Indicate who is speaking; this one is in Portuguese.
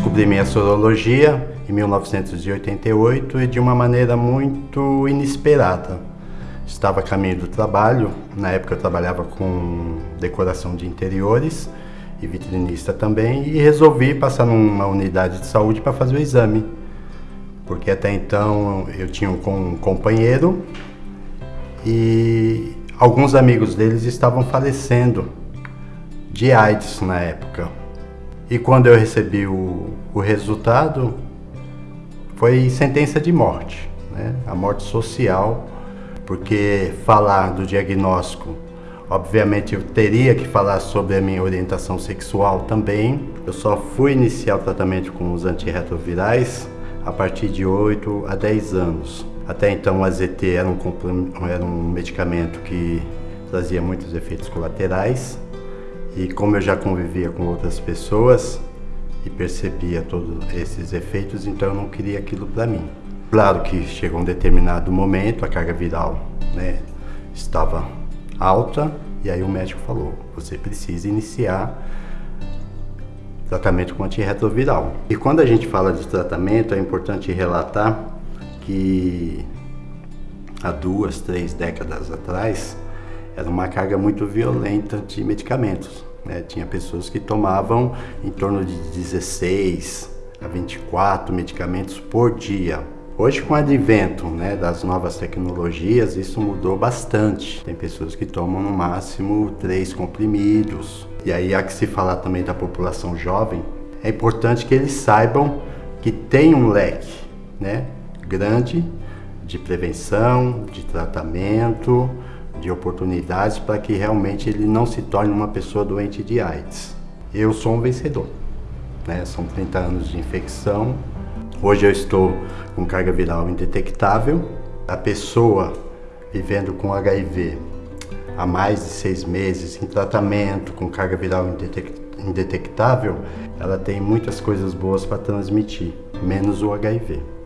Speaker 1: descobri minha sorologia em 1988 e de uma maneira muito inesperada. Estava a caminho do trabalho, na época eu trabalhava com decoração de interiores e vitrinista também, e resolvi passar numa unidade de saúde para fazer o exame. Porque até então eu tinha um companheiro e alguns amigos deles estavam falecendo de AIDS na época. E quando eu recebi o, o resultado, foi sentença de morte, né? a morte social, porque falar do diagnóstico, obviamente eu teria que falar sobre a minha orientação sexual também. Eu só fui iniciar o tratamento com os antirretrovirais a partir de 8 a 10 anos. Até então o AZT era um, era um medicamento que trazia muitos efeitos colaterais e como eu já convivia com outras pessoas e percebia todos esses efeitos, então eu não queria aquilo para mim. Claro que chegou um determinado momento, a carga viral né, estava alta e aí o médico falou, você precisa iniciar tratamento com antirretroviral. E quando a gente fala de tratamento, é importante relatar que há duas, três décadas atrás era uma carga muito violenta de medicamentos. Né? Tinha pessoas que tomavam em torno de 16 a 24 medicamentos por dia. Hoje, com o advento né, das novas tecnologias, isso mudou bastante. Tem pessoas que tomam no máximo três comprimidos. E aí, há que se falar também da população jovem, é importante que eles saibam que tem um leque né, grande de prevenção, de tratamento, de oportunidades para que realmente ele não se torne uma pessoa doente de AIDS. Eu sou um vencedor, né? são 30 anos de infecção, hoje eu estou com carga viral indetectável, a pessoa vivendo com HIV há mais de seis meses em tratamento com carga viral indetectável, ela tem muitas coisas boas para transmitir, menos o HIV.